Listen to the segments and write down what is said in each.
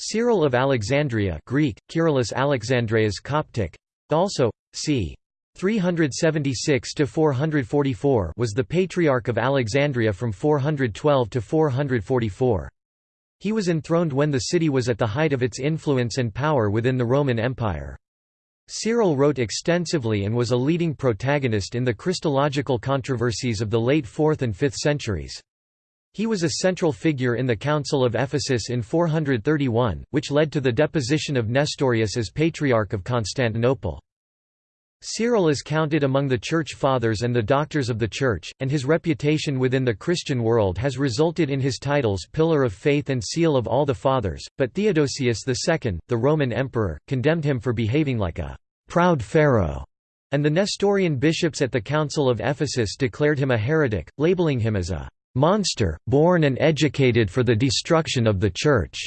Cyril of Alexandria Greek, Kyrillos Alexandreas Coptic, also, c. 376–444 was the Patriarch of Alexandria from 412 to 444. He was enthroned when the city was at the height of its influence and power within the Roman Empire. Cyril wrote extensively and was a leading protagonist in the Christological controversies of the late 4th and 5th centuries. He was a central figure in the Council of Ephesus in 431, which led to the deposition of Nestorius as Patriarch of Constantinople. Cyril is counted among the Church Fathers and the Doctors of the Church, and his reputation within the Christian world has resulted in his titles Pillar of Faith and Seal of all the Fathers, but Theodosius II, the Roman emperor, condemned him for behaving like a «proud pharaoh», and the Nestorian bishops at the Council of Ephesus declared him a heretic, labeling him as a «monster, born and educated for the destruction of the Church».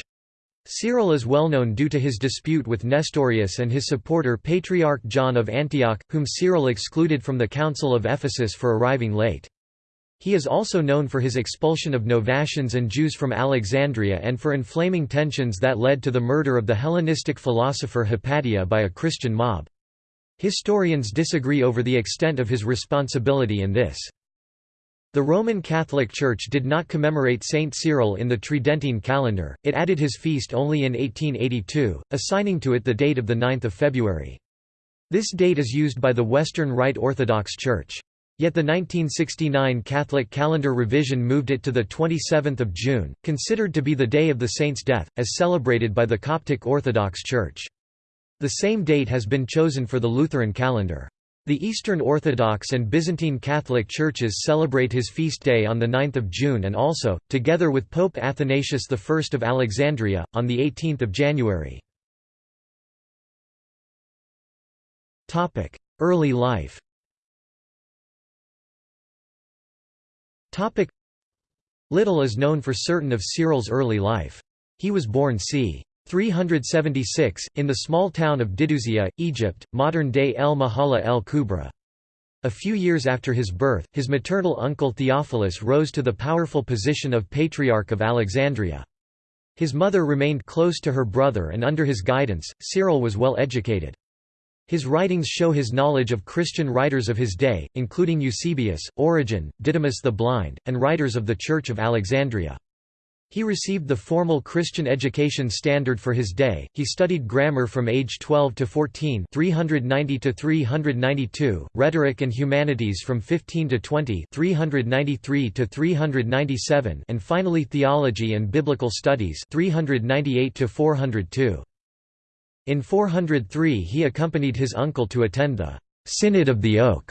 Cyril is well known due to his dispute with Nestorius and his supporter Patriarch John of Antioch, whom Cyril excluded from the Council of Ephesus for arriving late. He is also known for his expulsion of Novatians and Jews from Alexandria and for inflaming tensions that led to the murder of the Hellenistic philosopher Hypatia by a Christian mob. Historians disagree over the extent of his responsibility in this. The Roman Catholic Church did not commemorate Saint Cyril in the Tridentine calendar, it added his feast only in 1882, assigning to it the date of 9 February. This date is used by the Western Rite Orthodox Church. Yet the 1969 Catholic calendar revision moved it to 27 June, considered to be the day of the saint's death, as celebrated by the Coptic Orthodox Church. The same date has been chosen for the Lutheran calendar. The Eastern Orthodox and Byzantine Catholic churches celebrate his feast day on 9 June and also, together with Pope Athanasius I of Alexandria, on 18 January. Early life Little is known for certain of Cyril's early life. He was born c. 376, in the small town of Diduzia, Egypt, modern-day El Mahala el Kubra. A few years after his birth, his maternal uncle Theophilus rose to the powerful position of Patriarch of Alexandria. His mother remained close to her brother and under his guidance, Cyril was well educated. His writings show his knowledge of Christian writers of his day, including Eusebius, Origen, Didymus the Blind, and writers of the Church of Alexandria. He received the formal Christian education standard for his day. He studied grammar from age 12 to 14, 390 to 392, rhetoric and humanities from 15 to 20, 393 to 397, and finally theology and biblical studies, 398 to 402. In 403 he accompanied his uncle to attend the Synod of the Oak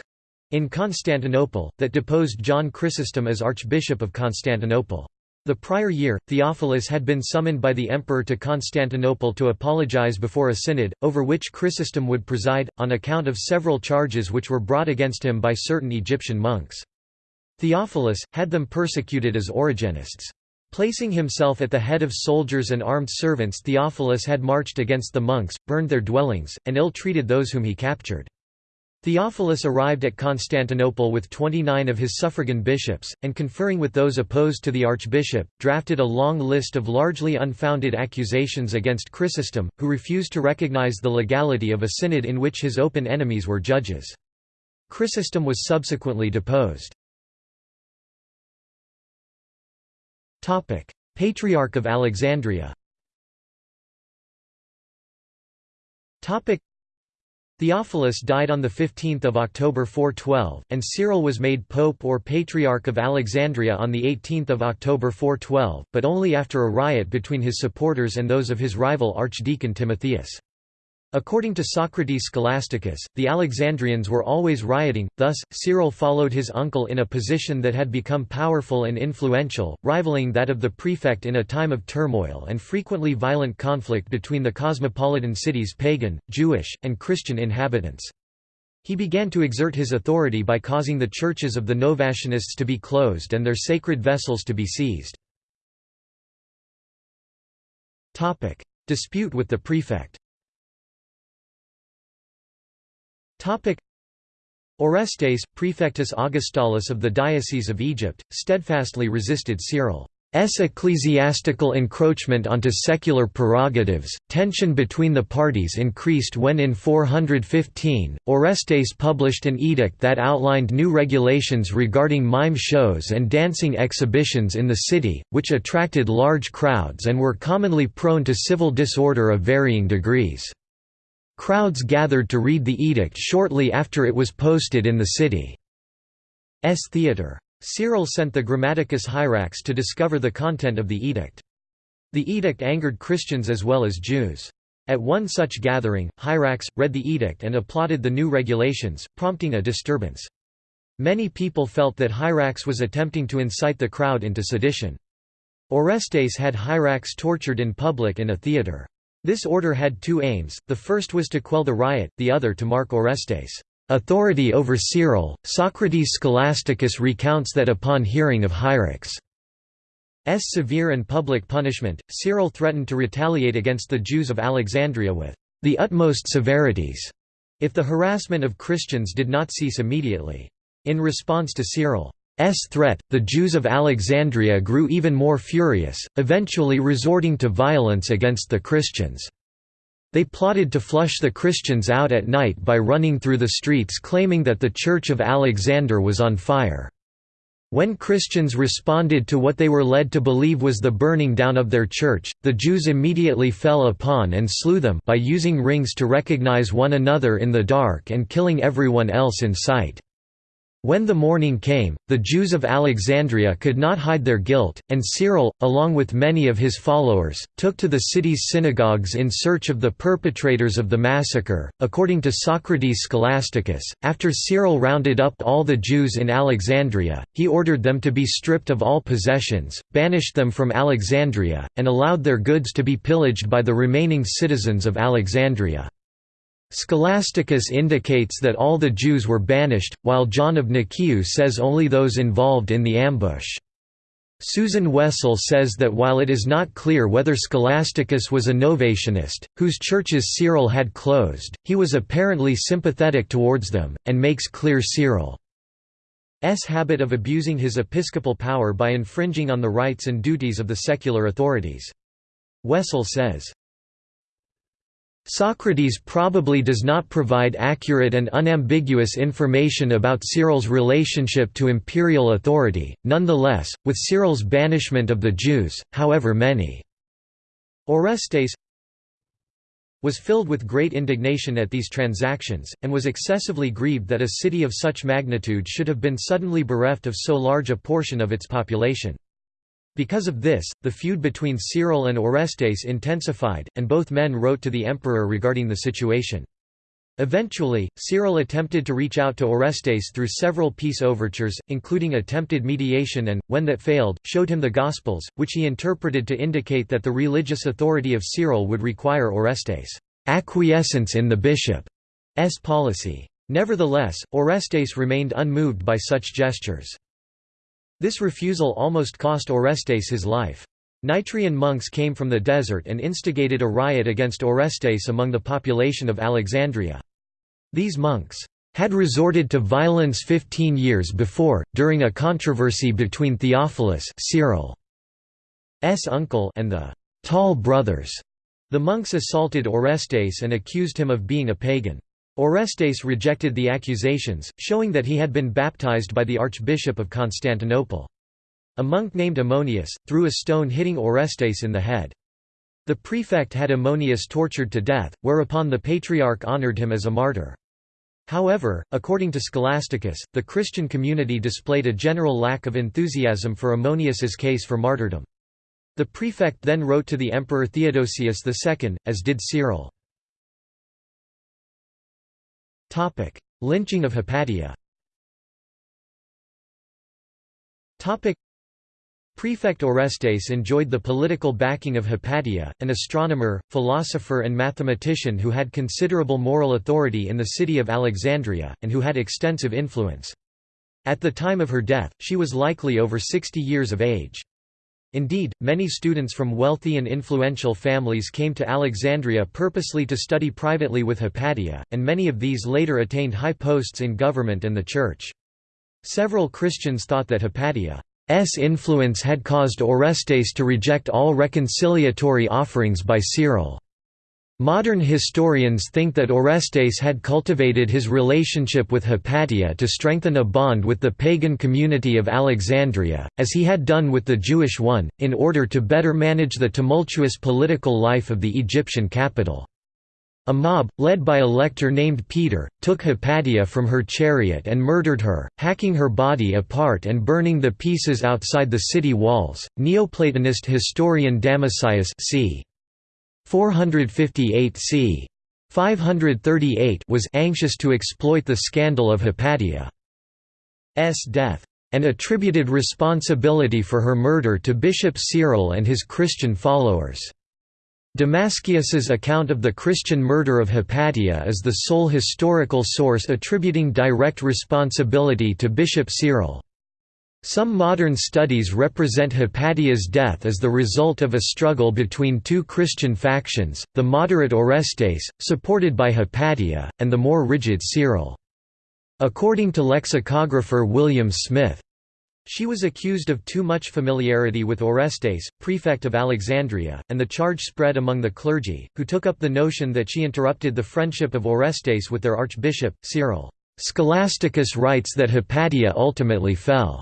in Constantinople, that deposed John Chrysostom as Archbishop of Constantinople. The prior year, Theophilus had been summoned by the emperor to Constantinople to apologize before a synod, over which Chrysostom would preside, on account of several charges which were brought against him by certain Egyptian monks. Theophilus, had them persecuted as Origenists. Placing himself at the head of soldiers and armed servants Theophilus had marched against the monks, burned their dwellings, and ill-treated those whom he captured. Theophilus arrived at Constantinople with 29 of his suffragan bishops, and conferring with those opposed to the archbishop, drafted a long list of largely unfounded accusations against Chrysostom, who refused to recognize the legality of a synod in which his open enemies were judges. Chrysostom was subsequently deposed. Patriarch of Alexandria Theophilus died on 15 October 412, and Cyril was made Pope or Patriarch of Alexandria on 18 October 412, but only after a riot between his supporters and those of his rival Archdeacon Timotheus. According to Socrates Scholasticus, the Alexandrians were always rioting, thus, Cyril followed his uncle in a position that had become powerful and influential, rivaling that of the prefect in a time of turmoil and frequently violent conflict between the cosmopolitan city's pagan, Jewish, and Christian inhabitants. He began to exert his authority by causing the churches of the Novatianists to be closed and their sacred vessels to be seized. Dispute with the prefect Orestes, prefectus Augustálus of the Diocese of Egypt, steadfastly resisted Cyril. ecclesiastical encroachment onto secular prerogatives, tension between the parties increased when in 415, Orestes published an edict that outlined new regulations regarding mime shows and dancing exhibitions in the city, which attracted large crowds and were commonly prone to civil disorder of varying degrees. Crowds gathered to read the edict shortly after it was posted in the city's theatre. Cyril sent the Grammaticus Hierax to discover the content of the edict. The edict angered Christians as well as Jews. At one such gathering, Hierax, read the edict and applauded the new regulations, prompting a disturbance. Many people felt that Hierax was attempting to incite the crowd into sedition. Orestes had Hierax tortured in public in a theatre. This order had two aims, the first was to quell the riot, the other to mark Orestes' authority over Cyril. Socrates Scholasticus recounts that upon hearing of Hierax's severe and public punishment, Cyril threatened to retaliate against the Jews of Alexandria with the utmost severities if the harassment of Christians did not cease immediately. In response to Cyril's threat, the Jews of Alexandria grew even more furious, eventually resorting to violence against the Christians. They plotted to flush the Christians out at night by running through the streets claiming that the Church of Alexander was on fire. When Christians responded to what they were led to believe was the burning down of their church, the Jews immediately fell upon and slew them by using rings to recognize one another in the dark and killing everyone else in sight. When the morning came, the Jews of Alexandria could not hide their guilt, and Cyril, along with many of his followers, took to the city's synagogues in search of the perpetrators of the massacre. According to Socrates Scholasticus, after Cyril rounded up all the Jews in Alexandria, he ordered them to be stripped of all possessions, banished them from Alexandria, and allowed their goods to be pillaged by the remaining citizens of Alexandria. Scholasticus indicates that all the Jews were banished, while John of Nicaea says only those involved in the ambush. Susan Wessel says that while it is not clear whether Scholasticus was a Novatianist, whose churches Cyril had closed, he was apparently sympathetic towards them, and makes clear Cyril's habit of abusing his episcopal power by infringing on the rights and duties of the secular authorities. Wessel says, Socrates probably does not provide accurate and unambiguous information about Cyril's relationship to imperial authority, nonetheless, with Cyril's banishment of the Jews, however many. Orestes was filled with great indignation at these transactions, and was excessively grieved that a city of such magnitude should have been suddenly bereft of so large a portion of its population. Because of this, the feud between Cyril and Orestes intensified, and both men wrote to the emperor regarding the situation. Eventually, Cyril attempted to reach out to Orestes through several peace overtures, including attempted mediation and, when that failed, showed him the Gospels, which he interpreted to indicate that the religious authority of Cyril would require Orestes' acquiescence in the bishop's policy. Nevertheless, Orestes remained unmoved by such gestures. This refusal almost cost Orestes his life. Nitrian monks came from the desert and instigated a riot against Orestes among the population of Alexandria. These monks had resorted to violence 15 years before, during a controversy between Theophilus Cyril's uncle and the «tall brothers». The monks assaulted Orestes and accused him of being a pagan. Orestes rejected the accusations, showing that he had been baptized by the Archbishop of Constantinople. A monk named Ammonius, threw a stone hitting Orestes in the head. The prefect had Ammonius tortured to death, whereupon the patriarch honored him as a martyr. However, according to Scholasticus, the Christian community displayed a general lack of enthusiasm for Ammonius's case for martyrdom. The prefect then wrote to the emperor Theodosius II, as did Cyril. Topic: Lynching of Hypatia. Topic: Prefect Orestes enjoyed the political backing of Hypatia, an astronomer, philosopher and mathematician who had considerable moral authority in the city of Alexandria, and who had extensive influence. At the time of her death, she was likely over 60 years of age. Indeed, many students from wealthy and influential families came to Alexandria purposely to study privately with Hypatia, and many of these later attained high posts in government and the church. Several Christians thought that Hypatia's influence had caused Orestes to reject all reconciliatory offerings by Cyril. Modern historians think that Orestes had cultivated his relationship with Hypatia to strengthen a bond with the pagan community of Alexandria, as he had done with the Jewish one, in order to better manage the tumultuous political life of the Egyptian capital. A mob, led by a lector named Peter, took Hypatia from her chariot and murdered her, hacking her body apart and burning the pieces outside the city walls. Neoplatonist historian Damascius c. 458 c. 538 was anxious to exploit the scandal of Hypatia's death, and attributed responsibility for her murder to Bishop Cyril and his Christian followers. Damascius's account of the Christian murder of Hypatia is the sole historical source attributing direct responsibility to Bishop Cyril. Some modern studies represent Hypatia's death as the result of a struggle between two Christian factions, the moderate Orestes, supported by Hypatia, and the more rigid Cyril. According to lexicographer William Smith, she was accused of too much familiarity with Orestes, prefect of Alexandria, and the charge spread among the clergy, who took up the notion that she interrupted the friendship of Orestes with their archbishop, Cyril. Scholasticus writes that Hypatia ultimately fell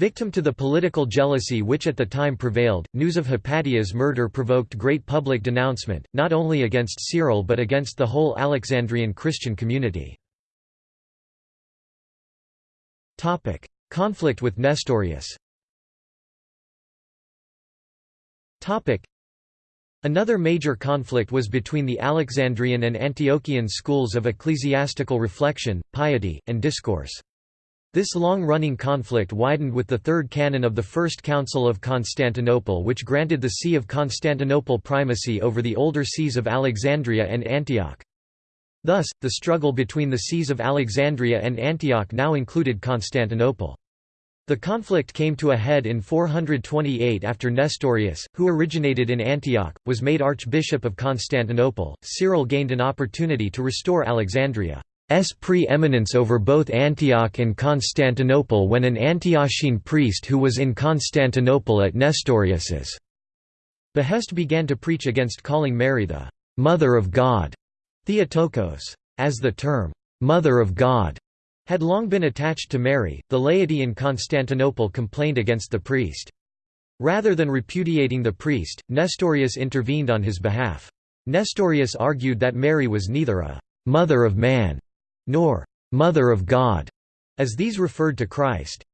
Victim to the political jealousy which at the time prevailed, news of Hypatia's murder provoked great public denouncement, not only against Cyril but against the whole Alexandrian Christian community. Conflict with Nestorius Another major conflict was between the Alexandrian and Antiochian schools of ecclesiastical reflection, piety, and discourse. This long-running conflict widened with the Third Canon of the First Council of Constantinople which granted the See of Constantinople primacy over the older sees of Alexandria and Antioch. Thus, the struggle between the sees of Alexandria and Antioch now included Constantinople. The conflict came to a head in 428 after Nestorius, who originated in Antioch, was made Archbishop of Constantinople. Cyril gained an opportunity to restore Alexandria. S pre-eminence over both Antioch and Constantinople when an Antiochene priest who was in Constantinople at Nestorius's behest began to preach against calling Mary the «Mother of God» Theotokos. As the term «Mother of God» had long been attached to Mary, the laity in Constantinople complained against the priest. Rather than repudiating the priest, Nestorius intervened on his behalf. Nestorius argued that Mary was neither a «mother of man» nor «Mother of God», as these referred to Christ's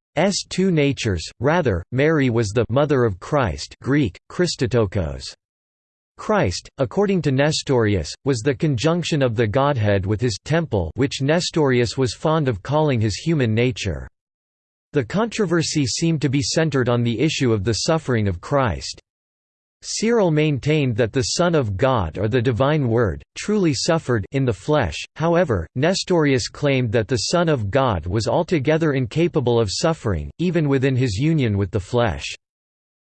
two natures, rather, Mary was the «Mother of Christ» Greek, Christotokos. Christ, according to Nestorius, was the conjunction of the Godhead with his temple which Nestorius was fond of calling his human nature. The controversy seemed to be centered on the issue of the suffering of Christ. Cyril maintained that the Son of God or the Divine Word, truly suffered in the flesh, however, Nestorius claimed that the Son of God was altogether incapable of suffering, even within his union with the flesh.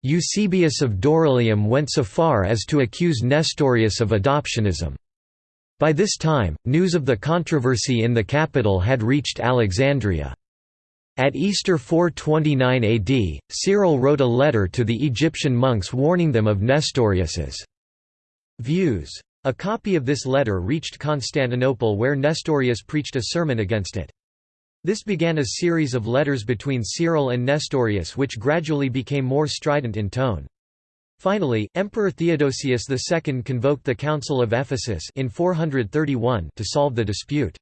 Eusebius of Dorylaeum went so far as to accuse Nestorius of adoptionism. By this time, news of the controversy in the capital had reached Alexandria. At Easter 429 AD, Cyril wrote a letter to the Egyptian monks warning them of Nestorius's views. A copy of this letter reached Constantinople where Nestorius preached a sermon against it. This began a series of letters between Cyril and Nestorius which gradually became more strident in tone. Finally, Emperor Theodosius II convoked the Council of Ephesus in 431 to solve the dispute.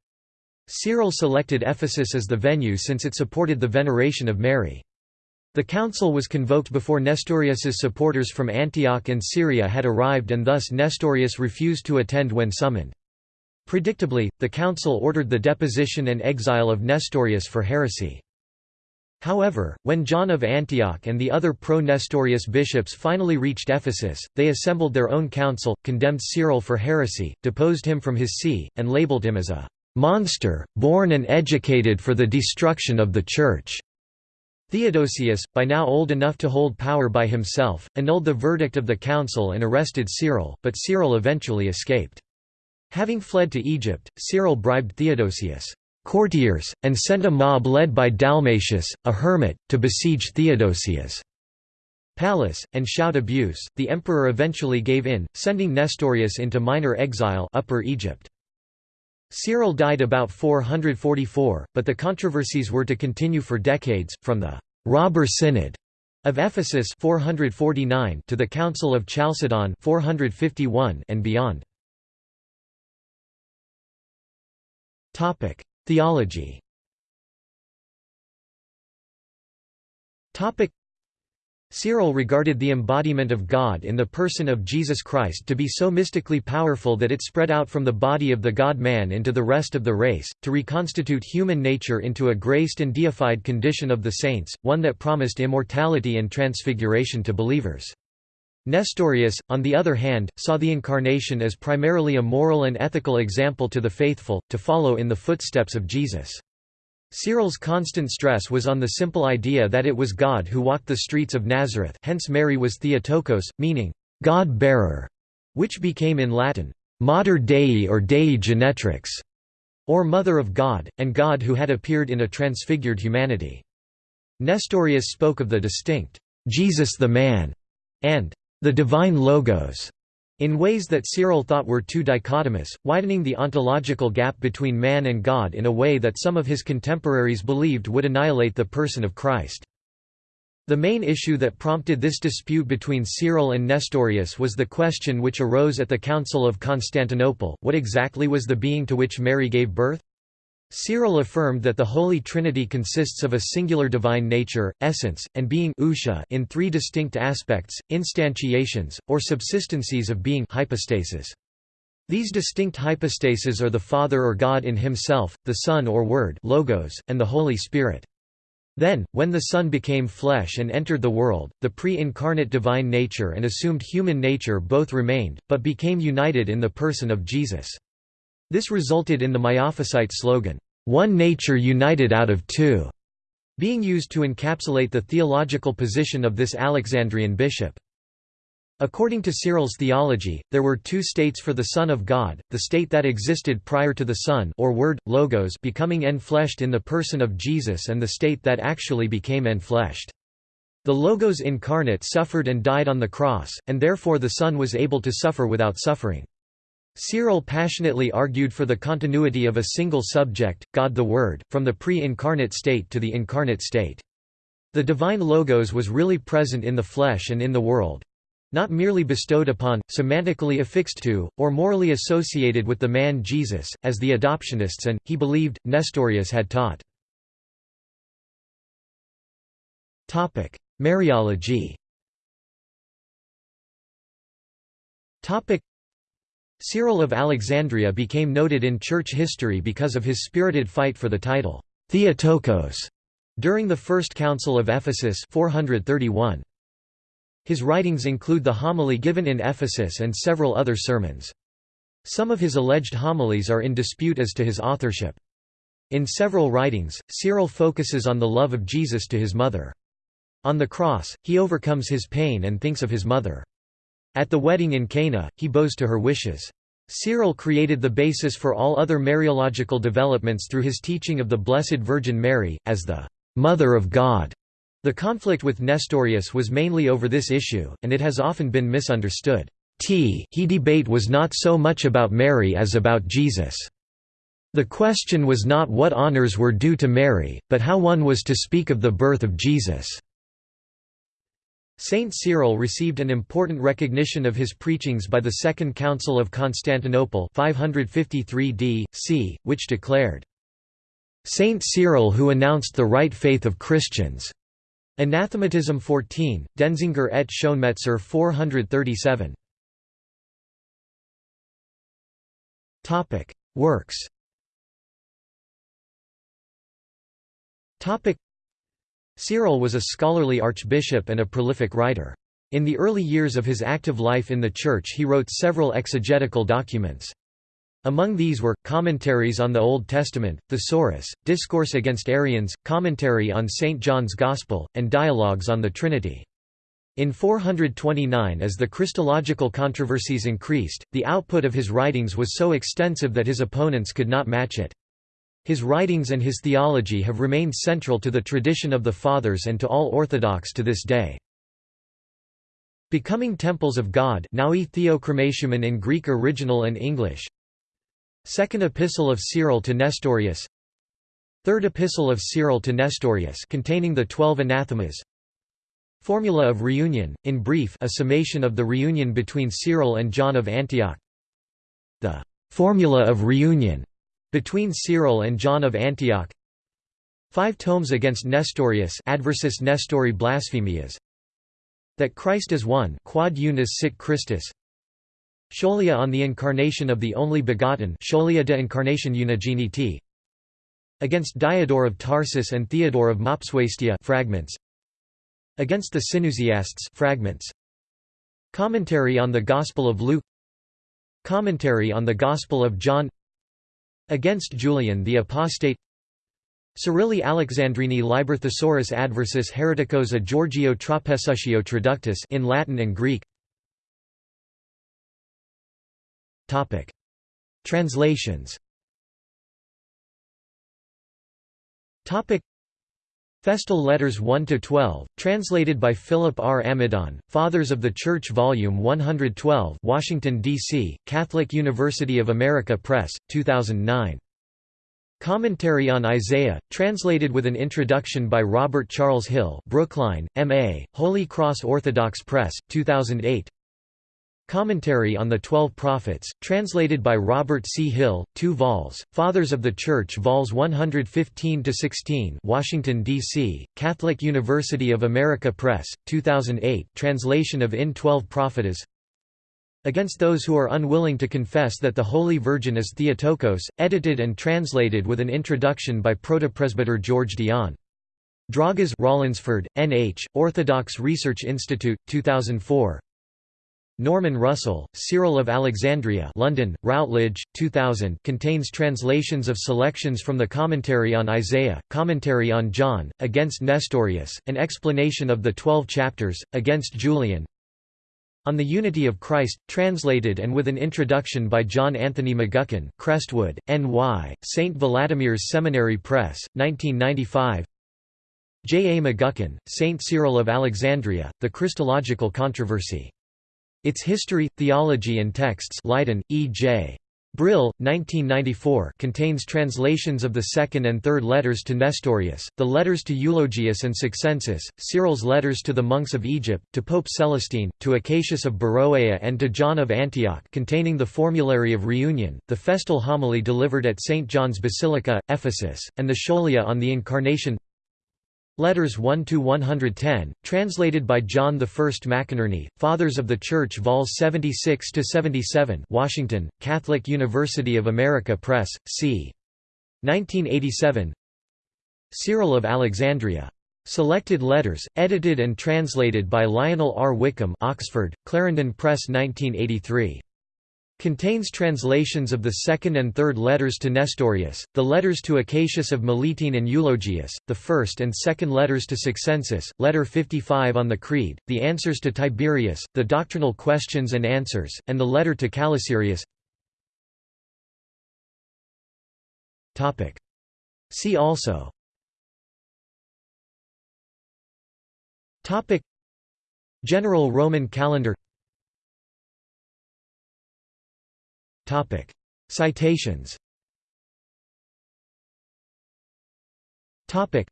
Cyril selected Ephesus as the venue since it supported the veneration of Mary. The council was convoked before Nestorius's supporters from Antioch and Syria had arrived and thus Nestorius refused to attend when summoned. Predictably, the council ordered the deposition and exile of Nestorius for heresy. However, when John of Antioch and the other pro-Nestorius bishops finally reached Ephesus, they assembled their own council, condemned Cyril for heresy, deposed him from his see, and labeled him as a monster, born and educated for the destruction of the Church." Theodosius, by now old enough to hold power by himself, annulled the verdict of the council and arrested Cyril, but Cyril eventually escaped. Having fled to Egypt, Cyril bribed Theodosius' courtiers, and sent a mob led by Dalmatius, a hermit, to besiege Theodosius' palace, and shout abuse. The emperor eventually gave in, sending Nestorius into minor exile Upper Egypt. Cyril died about 444, but the controversies were to continue for decades, from the «robber synod» of Ephesus 449 to the Council of Chalcedon 451 and beyond. Theology Cyril regarded the embodiment of God in the person of Jesus Christ to be so mystically powerful that it spread out from the body of the God-man into the rest of the race, to reconstitute human nature into a graced and deified condition of the saints, one that promised immortality and transfiguration to believers. Nestorius, on the other hand, saw the Incarnation as primarily a moral and ethical example to the faithful, to follow in the footsteps of Jesus. Cyril's constant stress was on the simple idea that it was God who walked the streets of Nazareth hence Mary was Theotokos, meaning, God-bearer, which became in Latin, Mater Dei or Dei Genetrix, or Mother of God, and God who had appeared in a transfigured humanity. Nestorius spoke of the distinct, Jesus the man, and the divine Logos, in ways that Cyril thought were too dichotomous, widening the ontological gap between man and God in a way that some of his contemporaries believed would annihilate the person of Christ. The main issue that prompted this dispute between Cyril and Nestorius was the question which arose at the Council of Constantinople, what exactly was the being to which Mary gave birth? Cyril affirmed that the Holy Trinity consists of a singular divine nature, essence, and being in three distinct aspects, instantiations, or subsistencies of being hypostases. These distinct hypostases are the Father or God in himself, the Son or Word logos, and the Holy Spirit. Then, when the Son became flesh and entered the world, the pre-incarnate divine nature and assumed human nature both remained, but became united in the person of Jesus. This resulted in the Miaphysite slogan, "'One nature united out of two", being used to encapsulate the theological position of this Alexandrian bishop. According to Cyril's theology, there were two states for the Son of God, the state that existed prior to the Son or Word, Logos becoming enfleshed in the person of Jesus and the state that actually became enfleshed. The Logos incarnate suffered and died on the cross, and therefore the Son was able to suffer without suffering. Cyril passionately argued for the continuity of a single subject, God the Word, from the pre-incarnate state to the incarnate state. The divine logos was really present in the flesh and in the world, not merely bestowed upon, semantically affixed to, or morally associated with the man Jesus, as the adoptionists and, he believed, Nestorius had taught. Mariology Cyril of Alexandria became noted in church history because of his spirited fight for the title, Theotokos, during the First Council of Ephesus 431. His writings include the homily given in Ephesus and several other sermons. Some of his alleged homilies are in dispute as to his authorship. In several writings, Cyril focuses on the love of Jesus to his mother. On the cross, he overcomes his pain and thinks of his mother. At the wedding in Cana, he bows to her wishes. Cyril created the basis for all other Mariological developments through his teaching of the Blessed Virgin Mary, as the «Mother of God». The conflict with Nestorius was mainly over this issue, and it has often been misunderstood. T he debate was not so much about Mary as about Jesus. The question was not what honors were due to Mary, but how one was to speak of the birth of Jesus. Saint Cyril received an important recognition of his preachings by the Second Council of Constantinople 553 d. c., which declared, "...Saint Cyril who announced the right faith of Christians." Anathematism 14, Denzinger et Schoenmetzer 437. Works Cyril was a scholarly archbishop and a prolific writer. In the early years of his active life in the Church he wrote several exegetical documents. Among these were, Commentaries on the Old Testament, Thesaurus, Discourse against Arians, Commentary on St. John's Gospel, and Dialogues on the Trinity. In 429 as the Christological controversies increased, the output of his writings was so extensive that his opponents could not match it. His writings and his theology have remained central to the tradition of the Fathers and to all Orthodox to this day. Becoming Temples of God in Greek original and English. Second Epistle of Cyril to Nestorius. Third Epistle of Cyril to Nestorius containing the Twelve Anathemas. Formula of Reunion, in brief a summation of the reunion between Cyril and John of Antioch. The Formula of Reunion between Cyril and John of Antioch. Five tomes against Nestorius Adversus Nestori Blasphemias. That Christ is one quod unus sit Christus. Scholia on the incarnation of the only begotten Scholia de incarnation unigeniti. Against Diodor of Tarsus and Theodore of Mopsuestia fragments. Against the Synusiasts fragments. Commentary on the Gospel of Luke. Commentary on the Gospel of John against Julian the apostate. Cyrilli Alexandrini Liber Thesaurus Adversus Hereticos a Giorgio Trapesuscio Traductus in Latin and Greek. Topic. Translations. Topic Festal Letters 1 to 12, translated by Philip R. Amidon, Fathers of the Church Volume 112, Washington D.C., Catholic University of America Press, 2009. Commentary on Isaiah, translated with an introduction by Robert Charles Hill Brookline, M.A., Holy Cross Orthodox Press, 2008 Commentary on the Twelve Prophets, translated by Robert C. Hill, 2 vols, Fathers of the Church vols 115–16 Washington, D.C., Catholic University of America Press, 2008 translation of In Twelve Prophetess against those who are unwilling to confess that the Holy Virgin is Theotokos, edited and translated with an introduction by protopresbyter George Dion. Dragas Rollinsford, N.H., Orthodox Research Institute, 2004 Norman Russell, Cyril of Alexandria London, Routledge, 2000 contains translations of selections from the Commentary on Isaiah, Commentary on John, Against Nestorius, an explanation of the Twelve Chapters, Against Julian, on the Unity of Christ, translated and with an introduction by John Anthony McGuckin Crestwood, N.Y., St. Vladimir's Seminary Press, 1995 J. A. McGuckin, St. Cyril of Alexandria, The Christological Controversy. Its History, Theology and Texts Leiden, E. J. Brill, 1994 contains translations of the second and third letters to Nestorius, the letters to Eulogius and Succensus, Cyril's letters to the monks of Egypt, to Pope Celestine, to Acacius of Beroea and to John of Antioch containing the Formulary of Reunion, the festal homily delivered at St. John's Basilica, Ephesus, and the Scholia on the Incarnation Letters 1 to 110, translated by John I McInerney, Fathers of the Church, vols 76 to 77, Washington, Catholic University of America Press, c. 1987. Cyril of Alexandria. Selected Letters, edited and translated by Lionel R. Wickham, Oxford, Clarendon Press, 1983. Contains translations of the second and third letters to Nestorius, the letters to Acacius of Melitene and Eulogius, the first and second letters to Succensus, letter 55 on the Creed, the answers to Tiberius, the doctrinal questions and answers, and the letter to Calasirius. See also. General Roman calendar Topic. Citations Topic.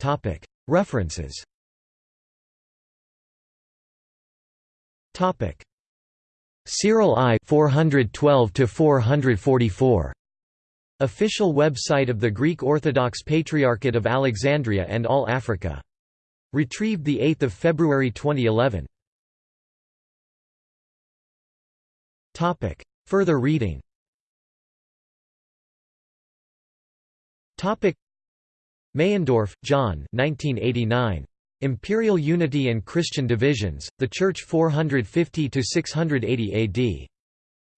Topic. References Topic. Cyril I 412 to 444 Official website of the Greek Orthodox Patriarchate of Alexandria and All Africa. Retrieved 8 February 2011. Topic. Further reading Topic. Meyendorff, John 1989. Imperial Unity and Christian Divisions, The Church 450–680 AD.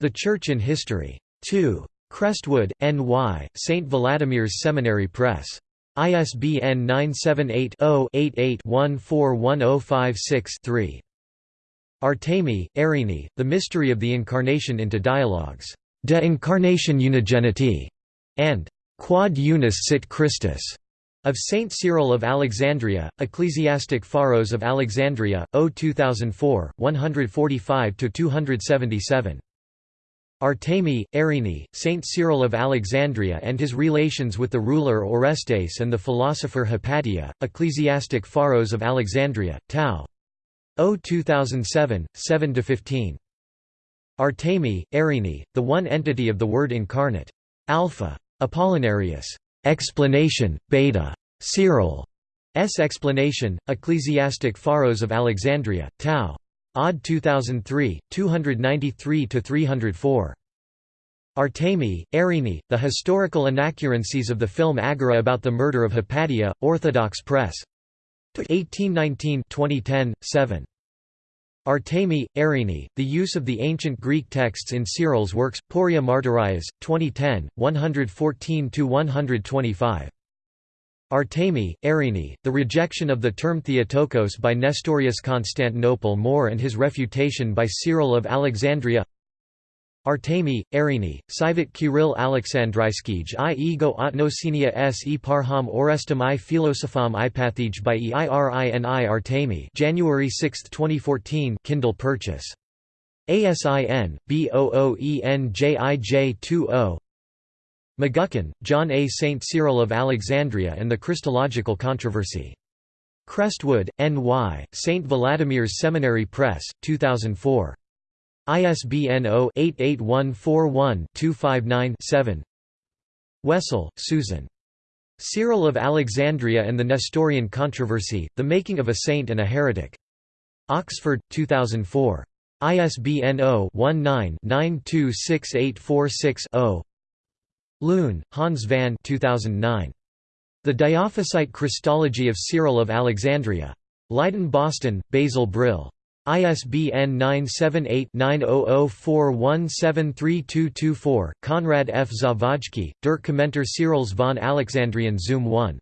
The Church in History. 2. Crestwood, N.Y., St. Vladimir's Seminary Press. ISBN 978 0 88 141056 3. Artemi, Irini, The Mystery of the Incarnation into Dialogues. De Incarnation Unigeniti, and Quod Unis Sit Christus, of Saint Cyril of Alexandria, Ecclesiastic Pharos of Alexandria, O 2004, 145–277. Artemi, Irene, Saint Cyril of Alexandria and his relations with the ruler Orestes and the philosopher Hypatia, Ecclesiastic Pharos of Alexandria, Tau. O 2007, 7–15. Artemi, Irene, the one entity of the Word incarnate. Alpha. Apollinarius. Explanation, Beta. Cyril. S. Explanation, Ecclesiastic Pharos of Alexandria, Tau. Odd 2003, 293–304. Artemi, Irene, The Historical Inaccuracies of the Film Agora about the Murder of Hypatia, Orthodox Press. 1819 2010, 7. Artemi, Irene, The Use of the Ancient Greek Texts in Cyril's Works, Poria Martyrias, 2010, 114–125. Artemi, Irene, the rejection of the term Theotokos by Nestorius Constantinople More and his refutation by Cyril of Alexandria Artemi, Irene, Sivit Kirill Alexandryskij i ego otnosinia s e parham orestum i philosopham ipathij by eirini Artemi January 6, 2014 Kindle purchase. ASIN, B00ENJIJ20 McGuckin, John A. St. Cyril of Alexandria and the Christological Controversy. Crestwood, N.Y., St. Vladimir's Seminary Press, 2004. ISBN 0-88141-259-7 Wessel, Susan. Cyril of Alexandria and the Nestorian Controversy, The Making of a Saint and a Heretic. Oxford, 2004. ISBN 0-19-926846-0 Loon, Hans van 2009. The Diophysite Christology of Cyril of Alexandria. Leiden Boston, Basil Brill. ISBN 978-9004173224, Konrad F. Zawadzki, Der Kommentar Cyrils von Alexandrien Zum 1.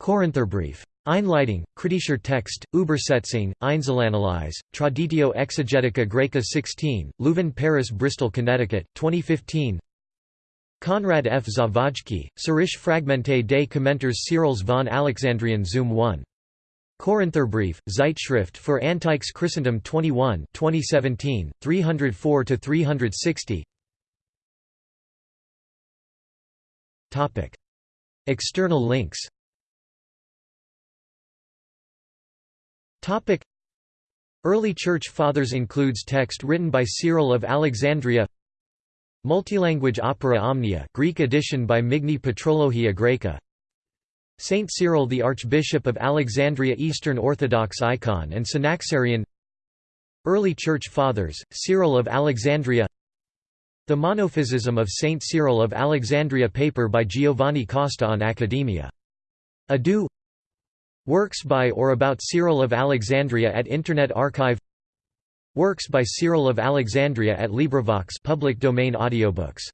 Korintherbrief. Einleitung, kritischer Text, Übersetzung, Einzelanalyse, Traditio Exegetica Graeca 16, Leuven Paris Bristol Connecticut, 2015 Konrad F. Zawadzki, Syrische Fragmente des Kommentars Cyrils von Alexandrien Zum 1. Korintherbrief, Zeitschrift für Antikes Christendom 21 2017, 304–360 External links. Early Church Fathers includes text written by Cyril of Alexandria. Multilanguage Opera Omnia Greek edition by Migni Patrologia Graeca Saint Cyril the Archbishop of Alexandria Eastern Orthodox icon and Synaxarion Early Church Fathers, Cyril of Alexandria The Monophysism of Saint Cyril of Alexandria paper by Giovanni Costa on Academia. Adu. Works by or about Cyril of Alexandria at Internet Archive. Works by Cyril of Alexandria at LibriVox public domain audiobooks